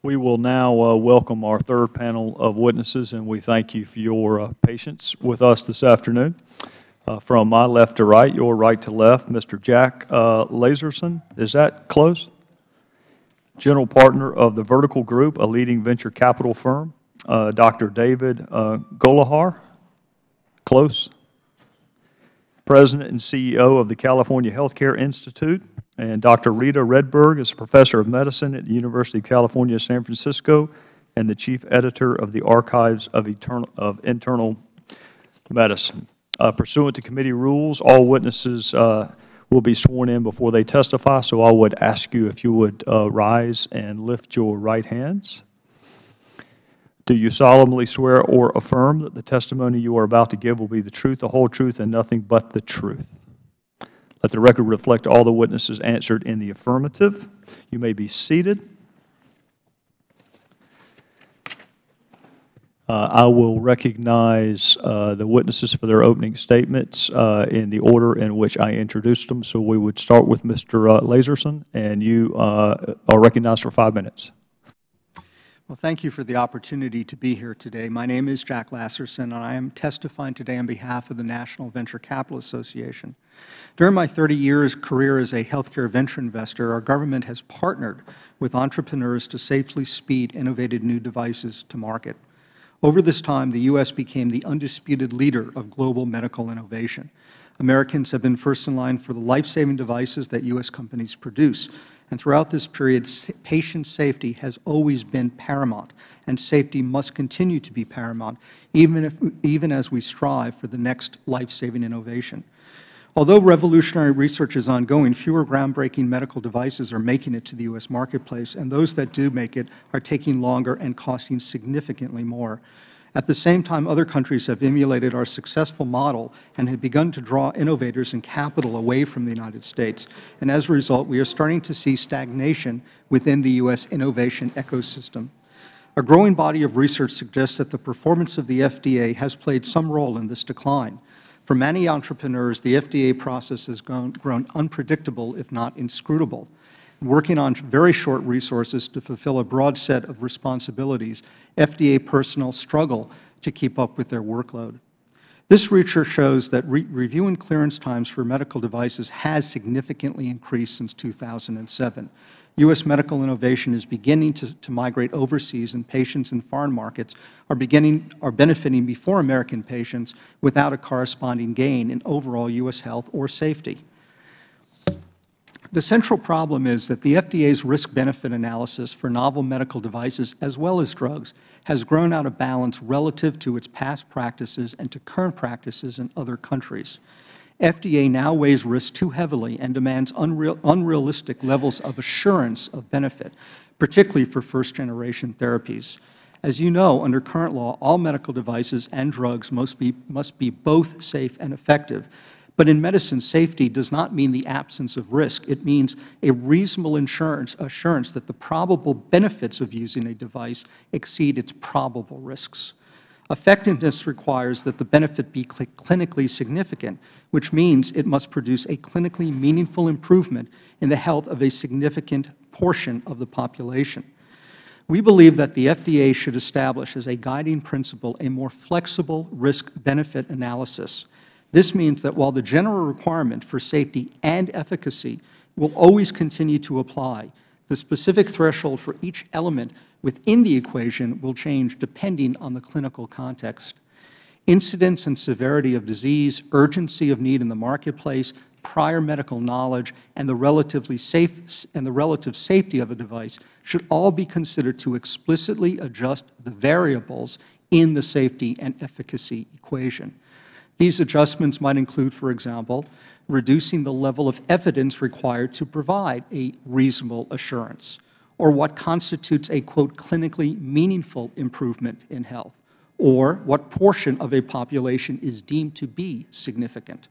We will now uh, welcome our third panel of witnesses, and we thank you for your uh, patience with us this afternoon. Uh, from my left to right, your right to left, Mr. Jack uh, Lasersohn. Is that close? General partner of the Vertical Group, a leading venture capital firm. Uh, Dr. David uh, Gollaher. Close. President and CEO of the California Healthcare Institute. And Dr. Rita Redberg is a professor of medicine at the University of California, San Francisco, and the chief editor of the Archives of, Eternal, of Internal Medicine. Uh, pursuant to committee rules, all witnesses uh, will be sworn in before they testify, so I would ask you if you would uh, rise and lift your right hands. Do you solemnly swear or affirm that the testimony you are about to give will be the truth, the whole truth, and nothing but the truth? Let the record reflect all the witnesses answered in the affirmative. You may be seated. Uh, I will recognize uh, the witnesses for their opening statements uh, in the order in which I introduced them. So we would start with Mr. Uh, Lasersohn, and you uh, are recognized for five minutes. Well, thank you for the opportunity to be here today. My name is Jack Lasersohn, and I am testifying today on behalf of the National Venture Capital Association. During my 30 years career as a healthcare venture investor, our government has partnered with entrepreneurs to safely speed innovative new devices to market. Over this time, the U.S. became the undisputed leader of global medical innovation. Americans have been first in line for the life-saving devices that U.S. companies produce, and throughout this period, patient safety has always been paramount, and safety must continue to be paramount, even, if, even as we strive for the next life-saving innovation. Although revolutionary research is ongoing, fewer groundbreaking medical devices are making it to the U.S. marketplace, and those that do make it are taking longer and costing significantly more. At the same time, other countries have emulated our successful model and have begun to draw innovators and capital away from the United States. And as a result, we are starting to see stagnation within the U.S. innovation ecosystem. A growing body of research suggests that the performance of the FDA has played some role in this decline. For many entrepreneurs, the FDA process has grown, unpredictable, if not inscrutable. Working on very short resources to fulfill a broad set of responsibilities, FDA personnel struggle to keep up with their workload. This research shows that re review and clearance times for medical devices has significantly increased since 2007. U.S. medical innovation is beginning to, to, migrate overseas, and patients in foreign markets are, beginning, are benefiting before American patients without a corresponding gain in overall U.S. health or safety. The central problem is that the FDA's risk-benefit analysis for novel medical devices as well as drugs has grown out of balance relative to its past practices and to current practices in other countries. FDA now weighs risk too heavily and demands unreal, unrealistic levels of assurance of benefit, particularly for first-generation therapies. As you know, under current law, all medical devices and drugs must be, must be both safe and effective. But in medicine, safety does not mean the absence of risk. It means a reasonable insurance, assurance that the probable benefits of using a device exceed its probable risks. Effectiveness requires that the benefit be cl clinically significant, which means it must produce a clinically meaningful improvement in the health of a significant portion of the population. We believe that the FDA should establish as a guiding principle a more flexible risk-benefit analysis. This means that while the general requirement for safety and efficacy will always continue to apply, the specific threshold for each element within the equation will change depending on the clinical context. Incidence and severity of disease, urgency of need in the marketplace, prior medical knowledge, and the relatively safe and the relative safety of a device should all be considered to explicitly adjust the variables in the safety and efficacy equation. These adjustments might include, for example, reducing the level of evidence required to provide a reasonable assurance, or what constitutes a, quote, clinically meaningful improvement in health, or what portion of a population is deemed to be significant.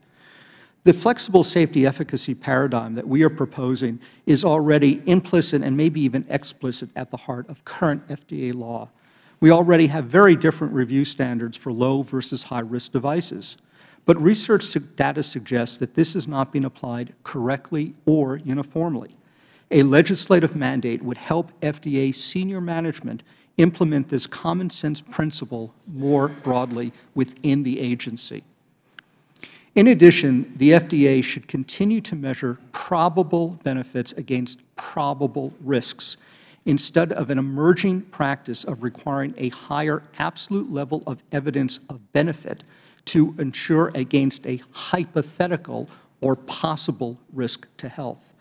The flexible safety efficacy paradigm that we are proposing is already implicit and maybe even explicit at the heart of current FDA law. We already have very different review standards for low versus high-risk devices. But research data suggests that this is not being applied correctly or uniformly. A legislative mandate would help FDA senior management implement this common sense principle more broadly within the agency. In addition, the FDA should continue to measure probable benefits against probable risks instead of an emerging practice of requiring a higher absolute level of evidence of benefit to ensure against a hypothetical or possible risk to health.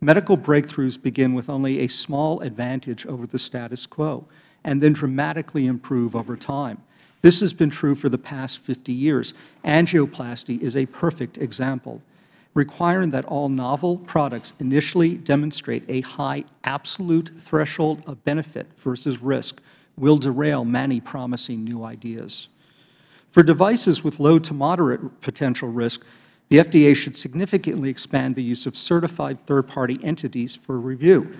Medical breakthroughs begin with only a small advantage over the status quo and then dramatically improve over time. This has been true for the past 50 years. Angioplasty is a perfect example requiring that all novel products initially demonstrate a high absolute threshold of benefit versus risk will derail many promising new ideas. For devices with low to moderate potential risk, the FDA should significantly expand the use of certified third-party entities for review,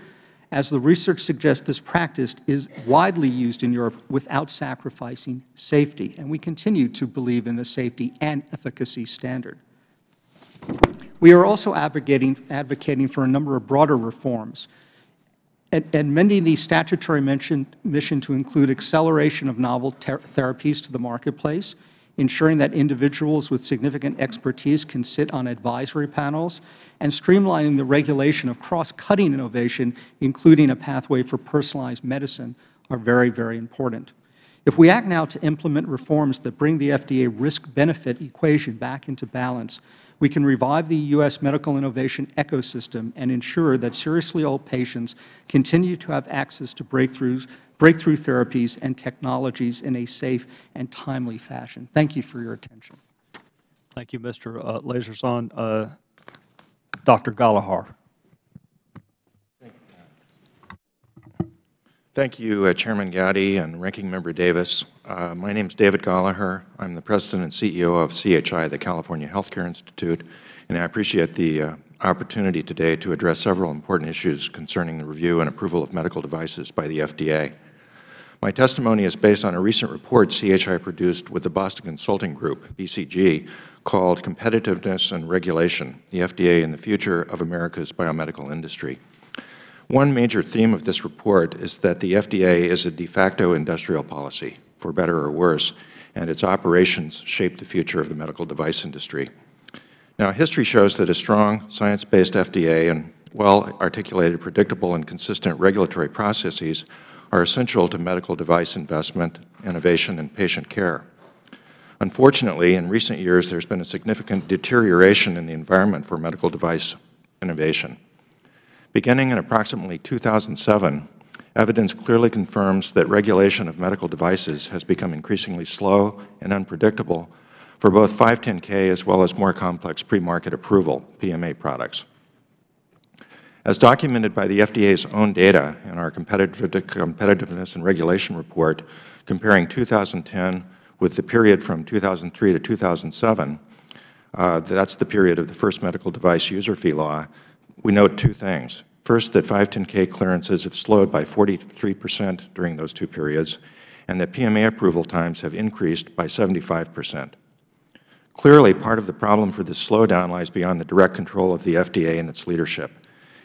as the research suggests this practice is widely used in Europe without sacrificing safety, and we continue to believe in a safety and efficacy standard. We are also advocating, advocating for a number of broader reforms, amending the statutory mission, mission to include acceleration of novel therapies to the marketplace, ensuring that individuals with significant expertise can sit on advisory panels, and streamlining the regulation of cross-cutting innovation, including a pathway for personalized medicine, are very, very important. If we act now to implement reforms that bring the FDA risk-benefit equation back into balance, we can revive the U.S. medical innovation ecosystem and ensure that seriously ill patients continue to have access to breakthroughs, breakthrough therapies and technologies in a safe and timely fashion. Thank you for your attention. Thank you, Mr. Uh. Uh, Dr. Gollaher. Thank you, uh, Chairman Gowdy and Ranking Member Davis. Uh, my name is David Gollaher. I'm the President and CEO of CHI, the California Healthcare Institute, and I appreciate the uh, opportunity today to address several important issues concerning the review and approval of medical devices by the FDA. My testimony is based on a recent report CHI produced with the Boston Consulting Group, BCG, called Competitiveness and Regulation, the FDA and the Future of America's Biomedical Industry. One major theme of this report is that the FDA is a de facto industrial policy, for better or worse, and its operations shape the future of the medical device industry. Now, history shows that a strong, science-based FDA and well-articulated, predictable, and consistent regulatory processes are essential to medical device investment, innovation, and patient care. Unfortunately, in recent years, there's been a significant deterioration in the environment for medical device innovation. Beginning in approximately 2007, evidence clearly confirms that regulation of medical devices has become increasingly slow and unpredictable for both 510K as well as more complex pre-market approval, PMA products. As documented by the FDA's own data in our Competitiveness and Regulation Report comparing 2010 with the period from 2003 to 2007, uh, that's the period of the first medical device user fee law, we note two things. First, that 510K clearances have slowed by 43 percent during those two periods, and that PMA approval times have increased by 75 percent. Clearly, part of the problem for this slowdown lies beyond the direct control of the FDA and its leadership.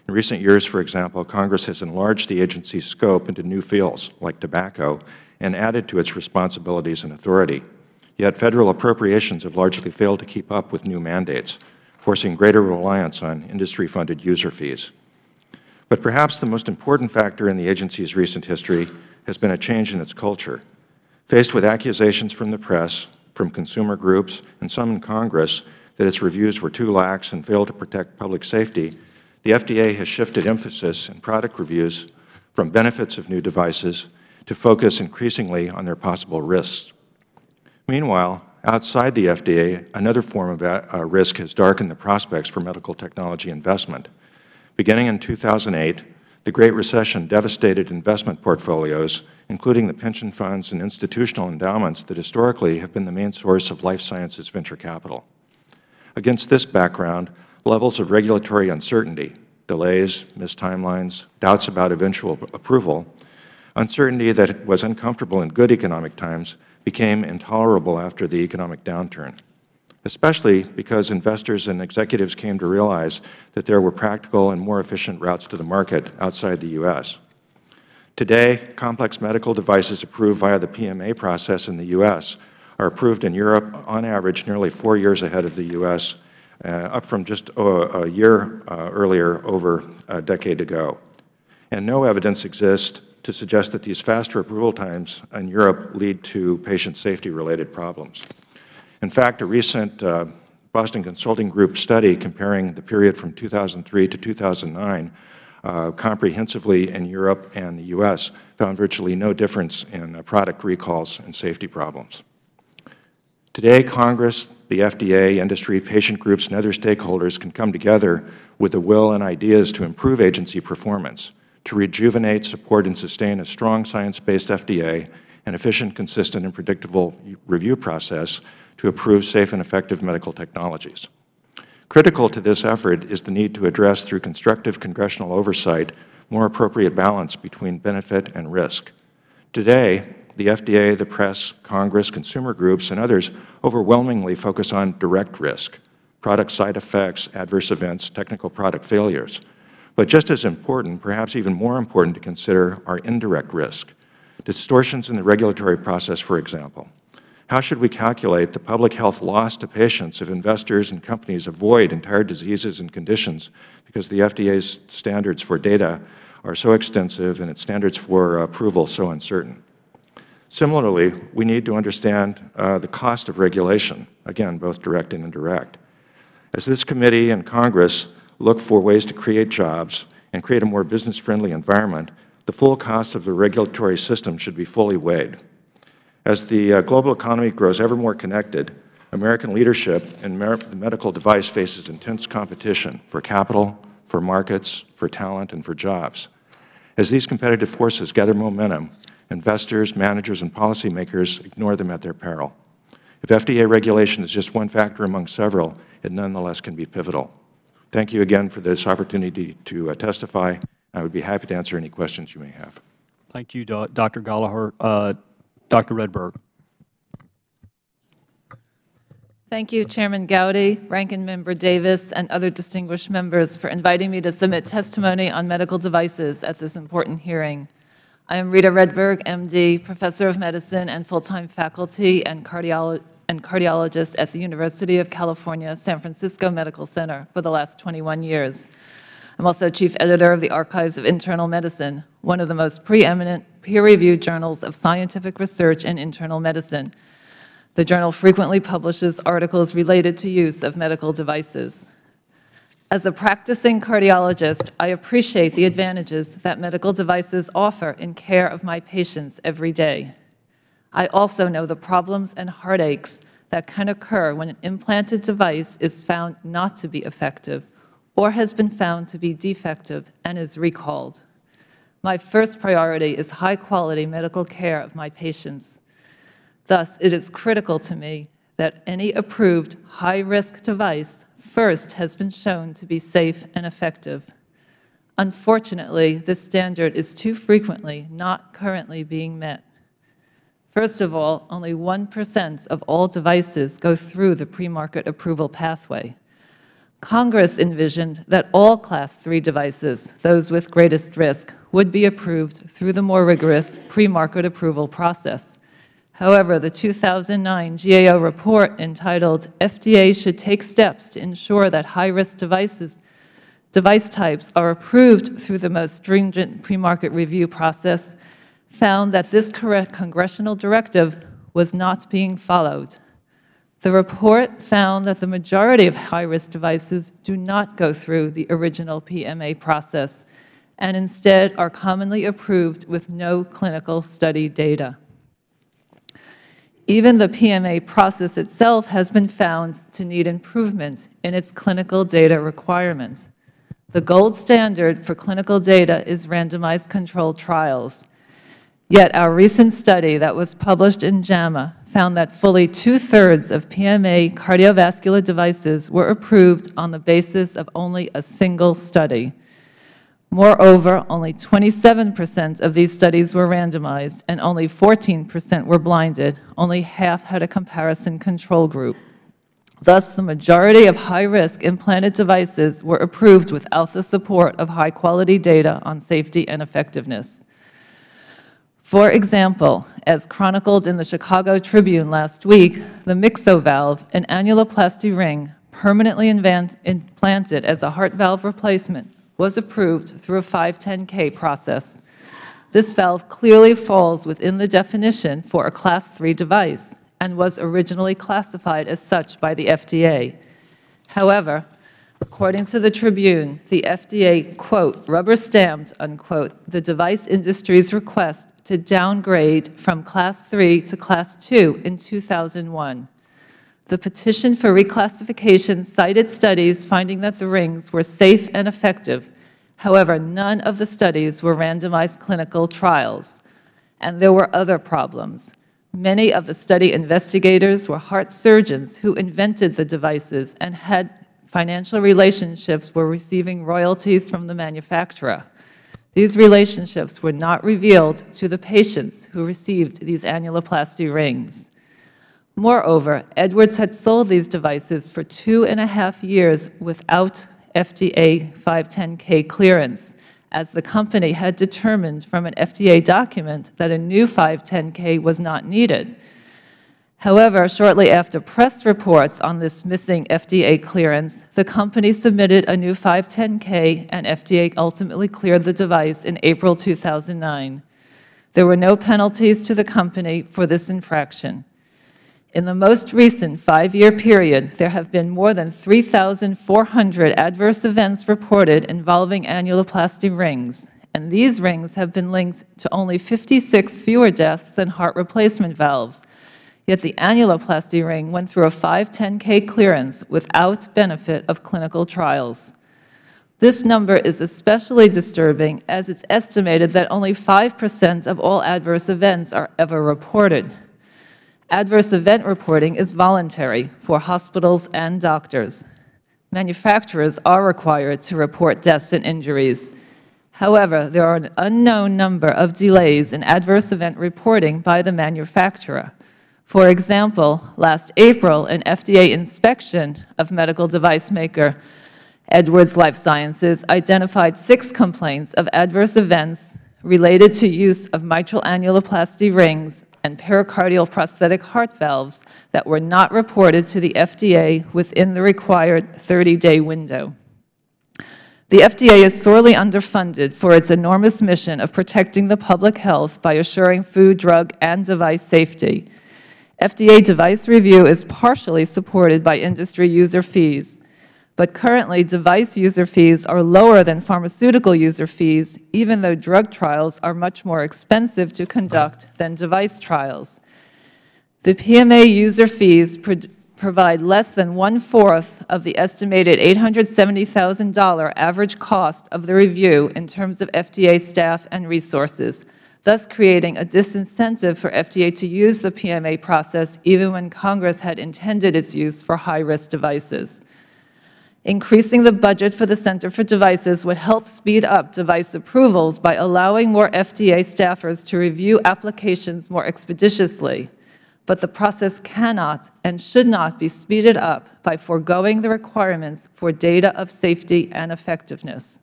In recent years, for example, Congress has enlarged the agency's scope into new fields, like tobacco, and added to its responsibilities and authority. Yet Federal appropriations have largely failed to keep up with new mandates, forcing greater reliance on industry-funded user fees. But perhaps the most important factor in the agency's recent history has been a change in its culture. Faced with accusations from the press, from consumer groups, and some in Congress that its reviews were too lax and failed to protect public safety, the FDA has shifted emphasis in product reviews from benefits of new devices to focus increasingly on their possible risks. Meanwhile, outside the FDA, another form of uh, risk has darkened the prospects for medical technology investment. Beginning in 2008, the Great Recession devastated investment portfolios, including the pension funds and institutional endowments that historically have been the main source of life sciences venture capital. Against this background, levels of regulatory uncertainty, delays, missed timelines, doubts about eventual approval, uncertainty that was uncomfortable in good economic times became intolerable after the economic downturn. especially because investors and executives came to realize that there were practical and more efficient routes to the market outside the U.S. Today, complex medical devices approved via the PMA process in the U.S. are approved in Europe on average nearly four years ahead of the U.S., uh, up from just a, a year uh, earlier over a decade ago. And no evidence exists to suggest that these faster approval times in Europe lead to patient safety-related problems. In fact, a recent uh, Boston Consulting Group study comparing the period from 2003 to 2009 uh, comprehensively in Europe and the U.S. found virtually no difference in uh, product recalls and safety problems. Today, Congress, the FDA, industry, patient groups, and other stakeholders can come together with the will and ideas to improve agency performance, to rejuvenate, support, and sustain a strong science-based FDA, an efficient, consistent, and predictable review process to approve safe and effective medical technologies. Critical to this effort is the need to address through constructive congressional oversight more appropriate balance between benefit and risk. Today, the FDA, the press, Congress, consumer groups, and others overwhelmingly focus on direct risk, product side effects, adverse events, technical product failures. But just as important, perhaps even more important to consider, are indirect risk, distortions in the regulatory process, for example. How should we calculate the public health loss to patients if investors and companies avoid entire diseases and conditions because the FDA's standards for data are so extensive and its standards for approval so uncertain? Similarly, we need to understand uh, the cost of regulation, again, both direct and indirect. As this committee and Congress look for ways to create jobs and create a more business-friendly environment, the full cost of the regulatory system should be fully weighed. As the uh, global economy grows ever more connected, American leadership in the medical device faces intense competition for capital, for markets, for talent, and for jobs. As these competitive forces gather momentum, investors, managers, and policymakers ignore them at their peril. If FDA regulation is just one factor among several, it nonetheless can be pivotal. Thank you again for this opportunity to uh, testify. I would be happy to answer any questions you may have. Thank you, Dr. Gollaher. Uh, Dr. Redberg. Thank you, Chairman Gowdy, Ranking Member Davis, and other distinguished members for inviting me to submit testimony on medical devices at this important hearing. I am Rita Redberg, MD, Professor of Medicine and full-time faculty and, cardiolo and cardiologist at the University of California, San Francisco Medical Center for the last 21 years. I'm also Chief Editor of the Archives of Internal Medicine, one of the most preeminent peer-reviewed journals of scientific research in internal medicine. The journal frequently publishes articles related to use of medical devices. As a practicing cardiologist, I appreciate the advantages that medical devices offer in care of my patients every day. I also know the problems and heartaches that can occur when an implanted device is found not to be effective or has been found to be defective and is recalled. My first priority is high-quality medical care of my patients. Thus, it is critical to me that any approved high-risk device first has been shown to be safe and effective. Unfortunately, this standard is too frequently not currently being met. First of all, only 1% of all devices go through the pre-market approval pathway. Congress envisioned that all Class 3 devices, those with greatest risk, would be approved through the more rigorous pre-market approval process. However, the 2009 GAO report entitled, FDA should take steps to ensure that high-risk devices device types are approved through the most stringent pre-market review process, found that this congressional directive was not being followed. The report found that the majority of high-risk devices do not go through the original PMA process and instead are commonly approved with no clinical study data. Even the PMA process itself has been found to need improvement in its clinical data requirements. The gold standard for clinical data is randomized controlled trials. Yet our recent study that was published in JAMA found that fully two-thirds of PMA cardiovascular devices were approved on the basis of only a single study. Moreover, only 27 percent of these studies were randomized, and only 14 percent were blinded. Only half had a comparison control group. Thus, the majority of high-risk implanted devices were approved without the support of high-quality data on safety and effectiveness. For example, as chronicled in the Chicago Tribune last week, the Myxo valve, an annuloplasty ring permanently implanted as a heart valve replacement, was approved through a 510K process. This valve clearly falls within the definition for a Class 3 device and was originally classified as such by the FDA. However, according to the Tribune, the FDA, quote, "rubber stamped," unquote, the device industry's request to downgrade from Class 3 to Class 2 in 2001. The petition for reclassification cited studies finding that the rings were safe and effective. However, none of the studies were randomized clinical trials. And there were other problems. Many of the study investigators were heart surgeons who invented the devices and had financial relationships were receiving royalties from the manufacturer. These relationships were not revealed to the patients who received these annuloplasty rings. Moreover, Edwards had sold these devices for two and a half years without FDA 510K clearance, as the company had determined from an FDA document that a new 510K was not needed. However, shortly after press reports on this missing FDA clearance, the company submitted a new 510K and FDA ultimately cleared the device in April 2009. There were no penalties to the company for this infraction. In the most recent five-year period, there have been more than 3,400 adverse events reported involving annuloplasty rings, and these rings have been linked to only 56 fewer deaths than heart replacement valves. Yet the annuloplasty ring went through a 510K clearance without benefit of clinical trials. This number is especially disturbing as it's estimated that only 5% of all adverse events are ever reported. Adverse event reporting is voluntary for hospitals and doctors. Manufacturers are required to report deaths and injuries. However, there are an unknown number of delays in adverse event reporting by the manufacturer. For example, last April, an FDA inspection of medical device maker Edwards Lifesciences identified six complaints of adverse events related to use of mitral annuloplasty rings and pericardial prosthetic heart valves that were not reported to the FDA within the required 30-day window. The FDA is sorely underfunded for its enormous mission of protecting the public health by assuring food, drug, and device safety. FDA device review is partially supported by industry user fees, but currently device user fees are lower than pharmaceutical user fees, even though drug trials are much more expensive to conduct than device trials. The PMA user fees pro provide less than one-fourth of the estimated $870,000 average cost of the review in terms of FDA staff and resources, thus creating a disincentive for FDA to use the PMA process even when Congress had intended its use for high-risk devices. Increasing the budget for the Center for Devices would help speed up device approvals by allowing more FDA staffers to review applications more expeditiously. But the process cannot and should not be speeded up by foregoing the requirements for data of safety and effectiveness.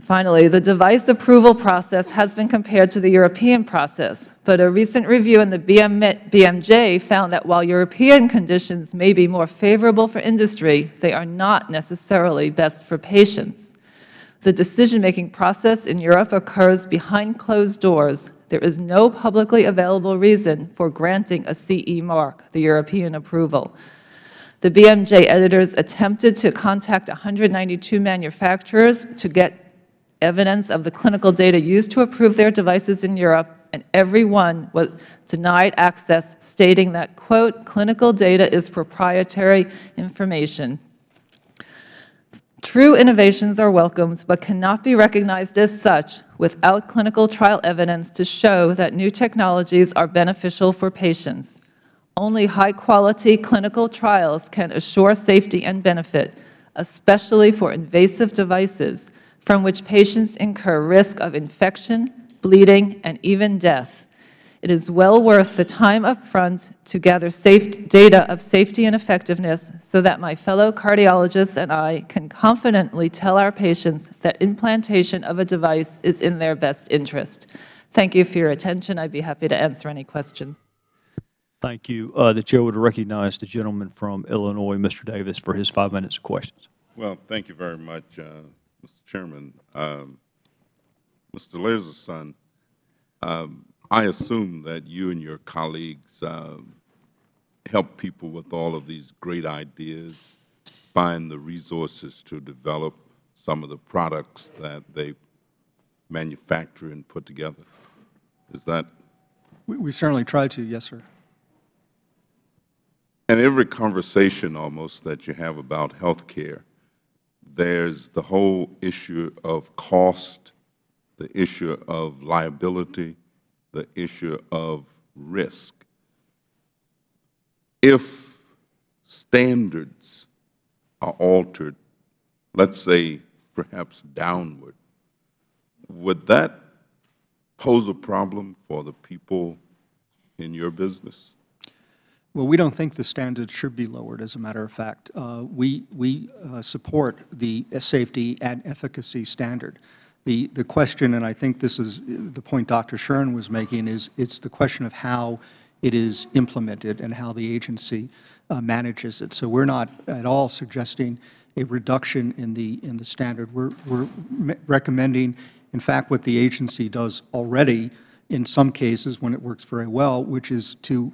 Finally, the device approval process has been compared to the European process, but a recent review in the BM BMJ found that while European conditions may be more favorable for industry, they are not necessarily best for patients. The decision-making process in Europe occurs behind closed doors. There is no publicly available reason for granting a CE mark, the European approval. The BMJ editors attempted to contact 192 manufacturers to get evidence of the clinical data used to approve their devices in Europe, and every one was denied access, stating that, quote, clinical data is proprietary information. True innovations are welcomed, but cannot be recognized as such without clinical trial evidence to show that new technologies are beneficial for patients. Only high-quality clinical trials can assure safety and benefit, especially for invasive devices, from which patients incur risk of infection, bleeding, and even death. It is well worth the time up front to gather safe, data of safety and effectiveness so that my fellow cardiologists and I can confidently tell our patients that implantation of a device is in their best interest. Thank you for your attention. I'd be happy to answer any questions. Thank you. Uh, The chair would recognize the gentleman from Illinois, Mr. Davis, for his five minutes of questions. Well, thank you very much, uh, Mr. Chairman. Um, Mr. Lasersohn, um, I assume that you and your colleagues um, help people with all of these great ideas, find the resources to develop some of the products that they manufacture and put together. Is that We we certainly try to, yes, sir. in every conversation almost that you have about healthcare, there's the whole issue of cost, the issue of liability, the issue of risk. If standards are altered, let's say perhaps downward, would that pose a problem for the people in your business? Well, we don't think the standards should be lowered, as a matter of fact. Uh, We, we uh, support the safety and efficacy standard. The, the question, and I think this is the point Dr. Shuren was making, is it's the question of how it is implemented and how the agency uh, manages it. So we're not at all suggesting a reduction in the, in the standard. We're, we're recommending, in fact, what the agency does already in some cases when it works very well, which is to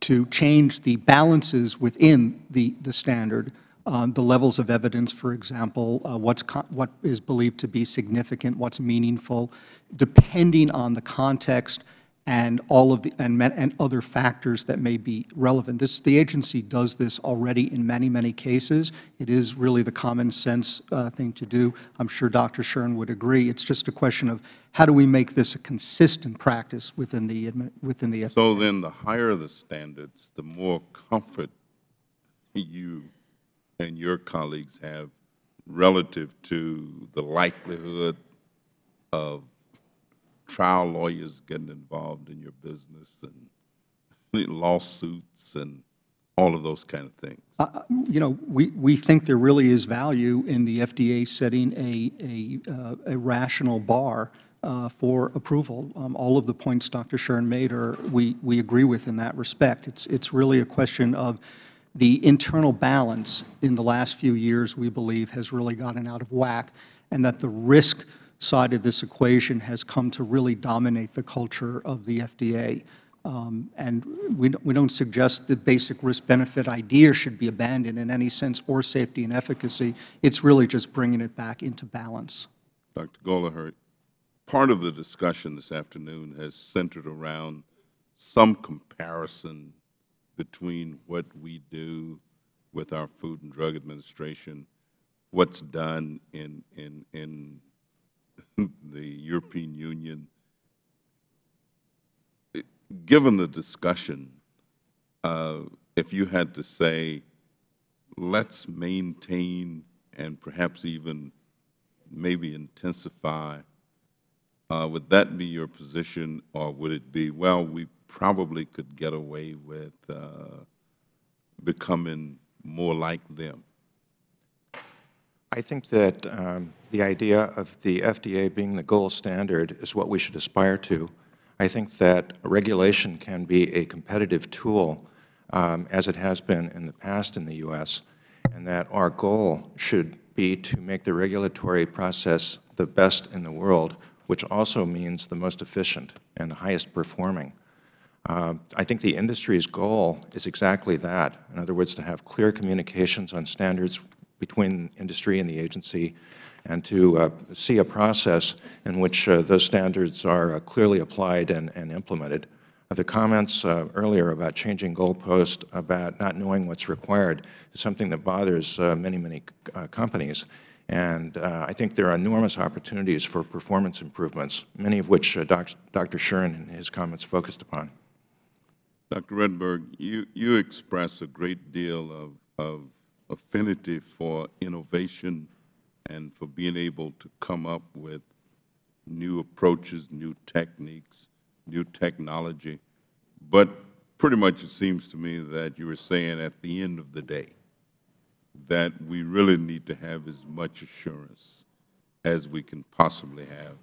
to change the balances within the, the standard, um, the levels of evidence, for example, uh, what's, what is believed to be significant, what's meaningful, depending on the context and all of the, and, and other factors that may be relevant. This, the agency does this already in many, many cases. It is really the common sense uh, thing to do. I'm sure Dr. Shuren would agree. It's just a question of how do we make this a consistent practice within the, within the So then, the higher the standards, the more comfort you and your colleagues have relative to the likelihood of trial lawyers getting involved in your business and lawsuits and all of those kind of things. you know, we, we think there really is value in the FDA setting a, a, uh, a rational bar uh, for approval. Um, All of the points Dr. Shuren made are, we, we agree with in that respect. It's, it's really a question of the internal balance in the last few years, we believe, has really gotten out of whack, and that the risk side of this equation has come to really dominate the culture of the FDA. Um, And we we don't suggest the basic risk-benefit idea should be abandoned in any sense, or safety and efficacy. It's really just bringing it back into balance. Dr. Gollaher, part of the discussion this afternoon has centered around some comparison between what we do with our Food and Drug Administration, what's done in, in, in the European Union. Given the discussion, uh, if you had to say, let's maintain and perhaps even maybe intensify, uh, would that be your position, or would it be, well, we probably could get away with uh, becoming more like them? I think that um, the idea of the FDA being the gold standard is what we should aspire to. I think that regulation can be a competitive tool, um, as it has been in the past in the U.S., and that our goal should be to make the regulatory process the best in the world, which also means the most efficient and the highest performing. Uh, I think the industry's goal is exactly that. In other words, to have clear communications on standards between industry and the agency, and to uh, see a process in which uh, those standards are uh, clearly applied and, and implemented. The comments uh, earlier about changing goalposts, about not knowing what's required, is something that bothers uh, many, many uh, companies. And I think there are enormous opportunities for performance improvements, many of which Doc Dr. Shuren in his comments focused upon. Dr. Redberg, you, you express a great deal of, of affinity for innovation and for being able to come up with new approaches, new techniques, new technology. But pretty much it seems to me that you were saying at the end of the day that we really need to have as much assurance as we can possibly have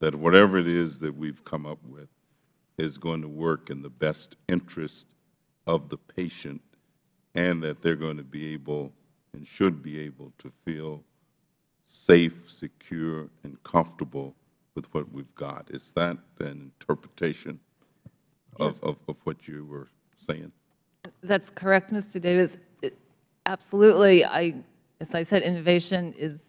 that whatever it is that we've come up with is going to work in the best interest of the patient and that they're going to be able and should be able to feel safe, secure, and comfortable with what we've got. Is that an interpretation of, of, of what you were saying? That's correct, Mr. Davis. It- Absolutely, I, as I said, innovation is,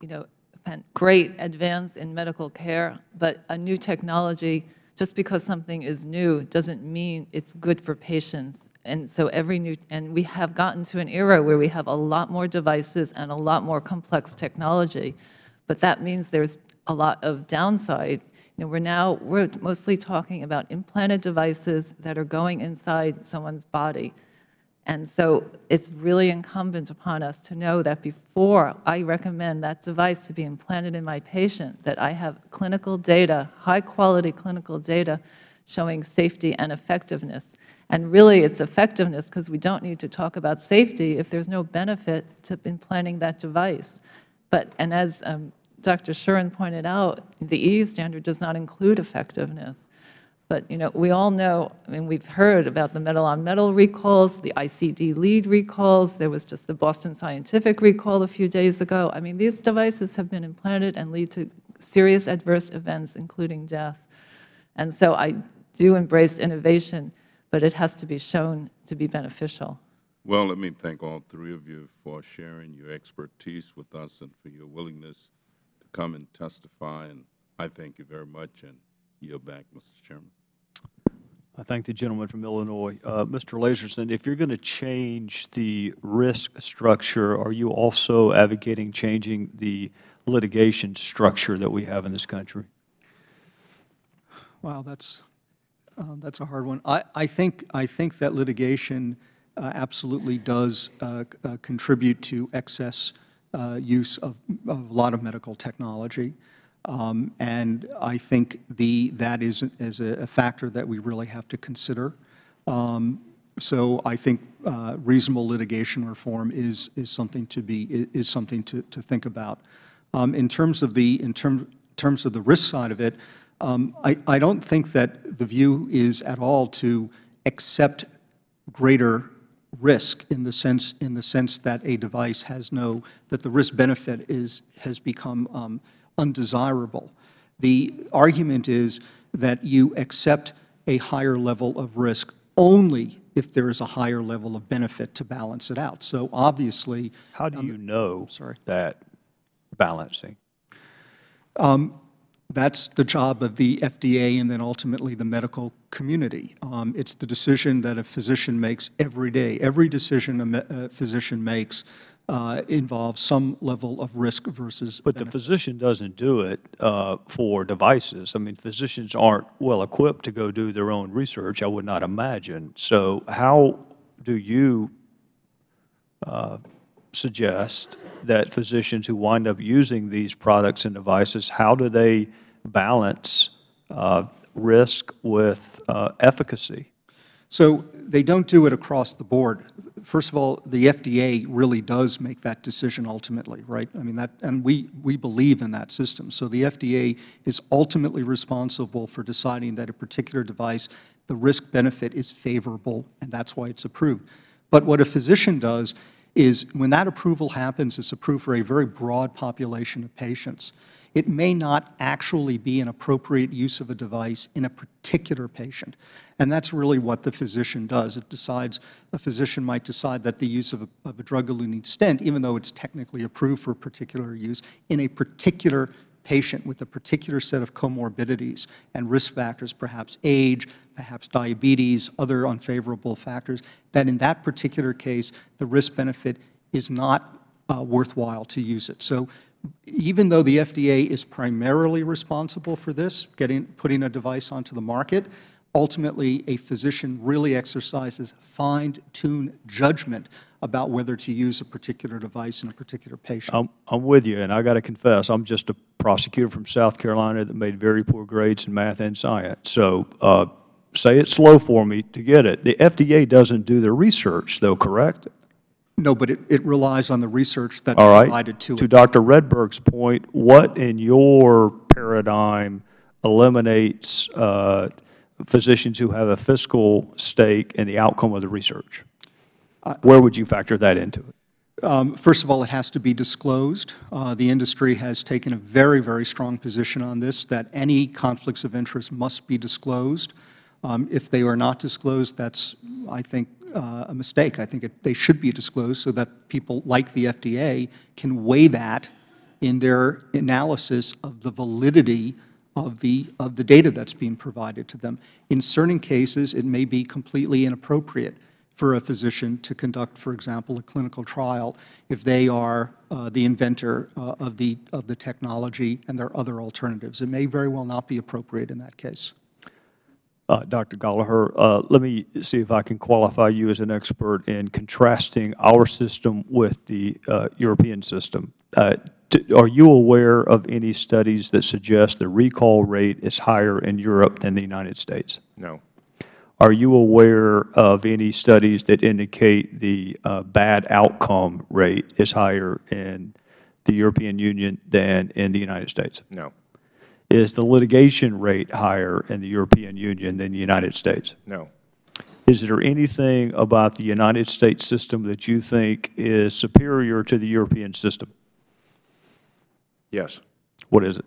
you know, a great advance in medical care, but a new technology, just because something is new, doesn't mean it's good for patients. And so every new, and we have gotten to an era where we have a lot more devices and a lot more complex technology, but that means there's a lot of downside. You know, we're now, we're mostly talking about implanted devices that are going inside someone's body. And so it's really incumbent upon us to know that before I recommend that device to be implanted in my patient, that I have clinical data, high-quality clinical data showing safety and effectiveness. And really, it's effectiveness because we don't need to talk about safety if there's no benefit to implanting that device. But, and as um, Dr. Shuren pointed out, the EU standard does not include effectiveness. But, you know, we all know, I mean, we've heard about the metal-on-metal recalls, the ICD lead recalls, there was just the Boston Scientific recall a few days ago. I mean, these devices have been implanted and lead to serious adverse events, including death. And so I do embrace innovation, but it has to be shown to be beneficial. Well, let me thank all three of you for sharing your expertise with us and for your willingness to come and testify. And I thank you very much and yield back, Mr. Chairman. I thank the gentleman from Illinois. Uh, Mr. Lasersohn, if you're going to change the risk structure, are you also advocating changing the litigation structure that we have in this country? Wow, that's, uh, that's a hard one. I, I think, I think that litigation uh, absolutely does uh, uh, contribute to excess uh, use of, of a lot of medical technology. Um, And I think the, that is, is a a factor that we really have to consider. Um, So I think uh, reasonable litigation reform is, is something to be, is something to, to think about. Um, In terms of the, in term, terms of the risk side of it, um, I, I don't think that the view is at all to accept greater risk in the sense, in the sense that a device has no, that the risk-benefit is, has become um, undesirable. The argument is that you accept a higher level of risk only if there is a higher level of benefit to balance it out. So obviously, How do you know sorry. that balancing? That's the job of the FDA and then ultimately the medical community. Um, It's the decision that a physician makes every day. Every decision a a physician makes uh, involves some level of risk versus But the physician doesn't do it uh, for devices. I mean, physicians aren't well-equipped to go do their own research, I would not imagine. So how do you uh, suggest that physicians who wind up using these products and devices, how do they balance uh, risk with uh, efficacy? So they don't do it across the board. First of all, the FDA really does make that decision ultimately, right? I mean, that, and we, we believe in that system. So the FDA is ultimately responsible for deciding that a particular device, the risk-benefit is favorable, and that's why it's approved. But what a physician does is, when that approval happens, it's approved for a very broad population of patients. It may not actually be an appropriate use of a device in a particular patient. And that's really what the physician does. It decides, a physician might decide that the use of a, of a drug-eluting stent, even though it's technically approved for a particular use, in a particular patient with a particular set of comorbidities and risk factors, perhaps age, perhaps diabetes, other unfavorable factors, that in that particular case, the risk-benefit is not uh, worthwhile to use it. So even though the FDA is primarily responsible for this, getting, putting a device onto the market, ultimately, a physician really exercises fine-tuned judgment about whether to use a particular device in a particular patient. I'm, I'm with you, and I got to confess, I'm just a prosecutor from South Carolina that made very poor grades in math and science. So uh, say it slow for me to get it. The FDA doesn't do the research, though, correct? No, but it, it relies on the research that's All right. provided to it. To it. Dr. Redberg's point, what in your paradigm eliminates uh, physicians who have a fiscal stake in the outcome of the research? Where would you factor that into it? Um, First of all, it has to be disclosed. Uh, The industry has taken a very, very strong position on this, that any conflicts of interest must be disclosed. Um, If they are not disclosed, that's, I think, uh, a mistake. I think it- they should be disclosed so that people like the FDA can weigh that in their analysis of the validity of the, of the data that's being provided to them. In certain cases, it may be completely inappropriate for a physician to conduct, for example, a clinical trial if they are uh, the inventor uh, of the, of the technology and there are other alternatives. It may very well not be appropriate in that case. Uh, Dr. Gollaher, uh, let me see if I can qualify you as an expert in contrasting our system with the uh, European system. Uh, Are you aware of any studies that suggest the recall rate is higher in Europe than the United States? No. Are you aware of any studies that indicate the uh, bad outcome rate is higher in the European Union than in the United States? No. Is the litigation rate higher in the European Union than the United States? No. Is there anything about the United States system that you think is superior to the European system? Yes. What is it?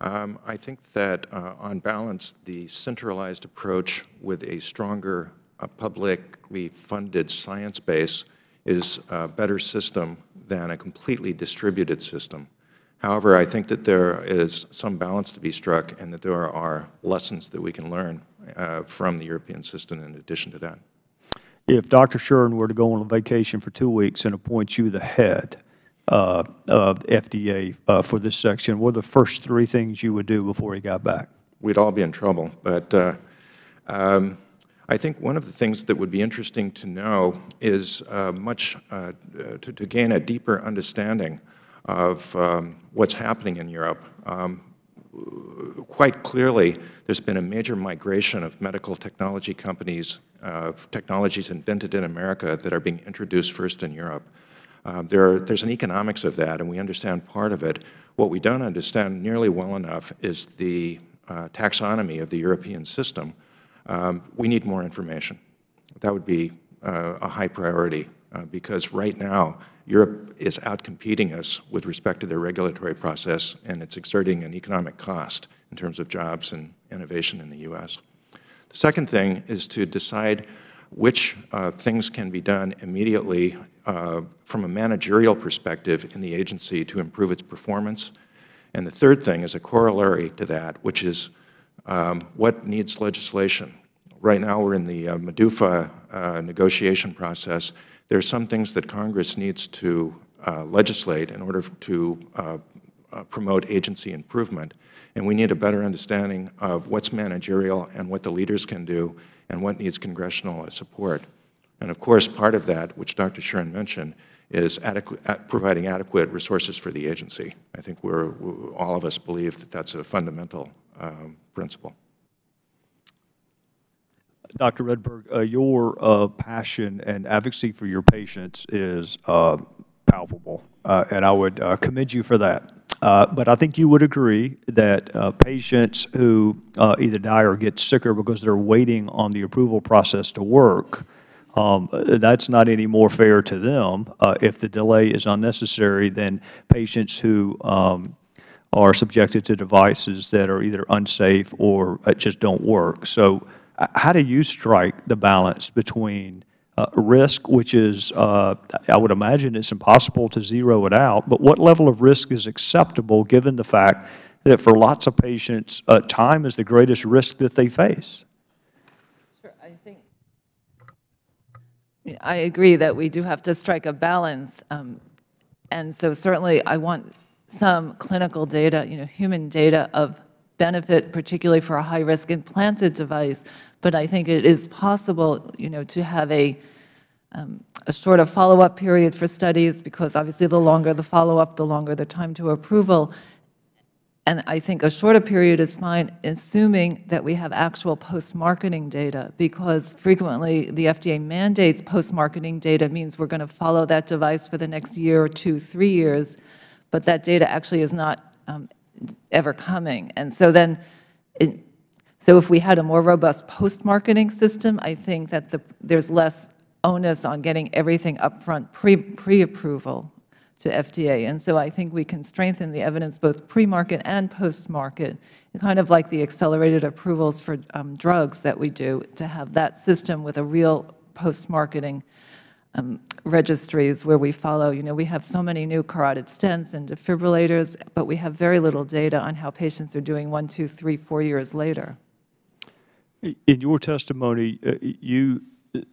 Um, I think that, uh, on balance, the centralized approach with a stronger uh, publicly funded science base is a better system than a completely distributed system. However, I think that there is some balance to be struck and that there are lessons that we can learn uh, from the European system in addition to that. If Dr. Shuren were to go on a vacation for two weeks and appoint you the head uh, of FDA uh, for this section, what are the first three things you would do before he got back? we'd all be in trouble. But uh, um, I think one of the things that would be interesting to know is uh, much uh, to, to gain a deeper understanding of um, what's happening in Europe. Um, quite clearly, there's been a major migration of medical technology companies, uh, technologies invented in America that are being introduced first in Europe. Um, there are, there's an economics of that, and we understand part of it. What we don't understand nearly well enough is the uh, taxonomy of the European system. Um, we need more information. That would be uh, a high priority, uh, because right now, Europe is outcompeting us with respect to their regulatory process, and it's exerting an economic cost in terms of jobs and innovation in the U.S. The second thing is to decide which uh, things can be done immediately uh, from a managerial perspective in the agency to improve its performance. And the third thing is a corollary to that, which is um, what needs legislation. Right now, we're in the uh, uh, negotiation process. There are some things that Congress needs to uh, legislate in order to uh, uh, promote agency improvement, and we need a better understanding of what's managerial and what the leaders can do and what needs congressional uh, support. And of course, part of that, which Dr. Shuren mentioned, is providing adequate resources for the agency. I think we're, we all of us believe that that's a fundamental um, principle. Dr. Redberg, uh, your uh, passion and advocacy for your patients is uh, palpable, uh, and I would uh, commend you for that. Uh, But I think you would agree that patients who either die or get sicker because they're waiting on the approval process to work, um, that's not any more fair to them if the delay is unnecessary than patients who um, are subjected to devices that are either unsafe or just don't work. So how do you strike the balance between uh, risk, which is, uh, I would imagine it's impossible to zero it out, but what level of risk is acceptable given the fact that for lots of patients, uh, time is the greatest risk that they face? Sure, I think, I agree that we do have to strike a balance. um, And so certainly, I want some clinical data, you know, human data of benefit, particularly for a high-risk implanted device. But I think it is possible, you know, to have a, um, a shorter follow-up period for studies, because obviously the longer the follow-up, the longer the time to approval. And I think a shorter period is fine, assuming that we have actual post-marketing data, because frequently the FDA mandates post-marketing data means we're going to follow that device for the next year or two, three years, but that data actually is not um, ever coming. And so then, it- so if we had a more robust post-marketing system, I think that the, there's less onus on getting everything upfront pre, pre-approval to FDA. And so I think we can strengthen the evidence both pre-market and post-market, kind of like the accelerated approvals for um, drugs that we do, to have that system with a real post-marketing um, registries where we follow, you know, we have so many new carotid stents and defibrillators, but we have very little data on how patients are doing one, two, three, four years later. In your testimony, uh, you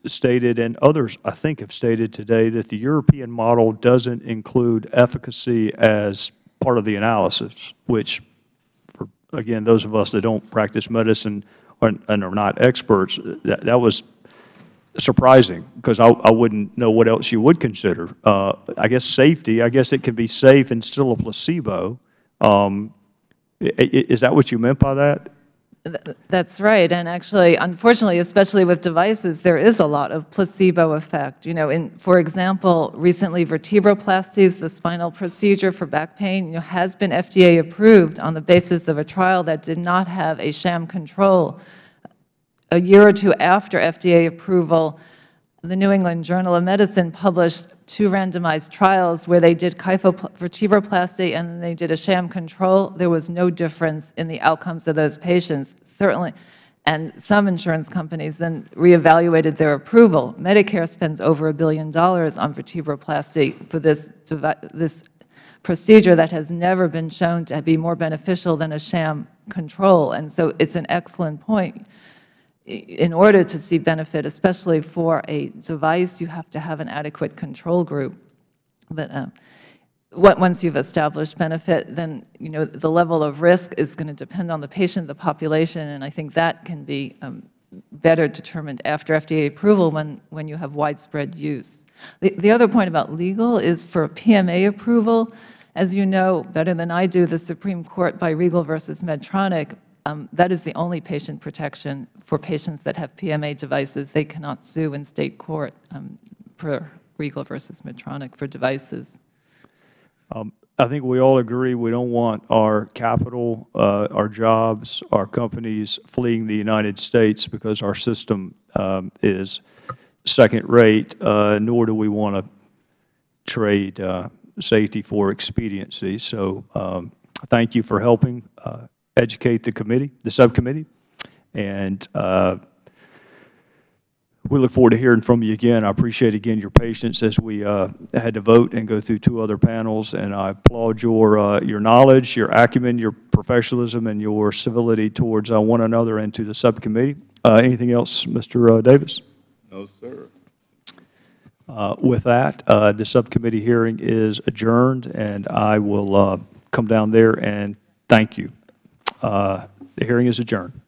stated, and others, I think, have stated today, that the European model doesn't include efficacy as part of the analysis, which, for, again, those of us that don't practice medicine or- and are not experts, that that was surprising, because I I wouldn't know what else you would consider. Uh, I guess safety, I guess it can be safe and still a placebo. Um, Is that what you meant by that? Th- That's right, and actually, unfortunately, especially with devices, there is a lot of placebo effect. You know, in, for example, recently vertebroplasties, the spinal procedure for back pain, you know, has been FDA approved on the basis of a trial that did not have a sham control. A year or two after FDA approval, the New England Journal of Medicine published two randomized trials where they did kyphovertebroplasty and they did a sham control. There was no difference in the outcomes of those patients, certainly. And some insurance companies then reevaluated their approval. Medicare spends over a billion dollars on vertebroplasty for this, this procedure that has never been shown to be more beneficial than a sham control. And so it's an excellent point in order to see benefit, especially for a device, you have to have an adequate control group. But what- once you've established benefit, then, you know, the level of risk is going to depend on the patient, the population, and I think that can be um, better determined after FDA approval when, when you have widespread use. The, the other point about legal is for PMA approval, as you know better than I do, the Supreme Court by Riegel versus Medtronic, um, that is the only patient protection for patients that have PMA devices. They cannot sue in state court um, for Riegel versus Medtronic for devices. I think we all agree we don't want our capital, uh, our jobs, our companies fleeing the United States because our system um, is second-rate, uh, nor do we want to trade uh, safety for expediency. So um, thank you for helping uh, educate the committee, the subcommittee, and uh, we look forward to hearing from you again. I appreciate, again, your patience as we uh, had to vote and go through two other panels, and I applaud your, uh, your knowledge, your acumen, your professionalism, and your civility towards uh, one another and to the subcommittee. Uh, Anything else, Mr. uh, Davis? No, sir. Uh, With that, uh, the subcommittee hearing is adjourned, and I will uh, come down there and thank you. Uh, The hearing is adjourned.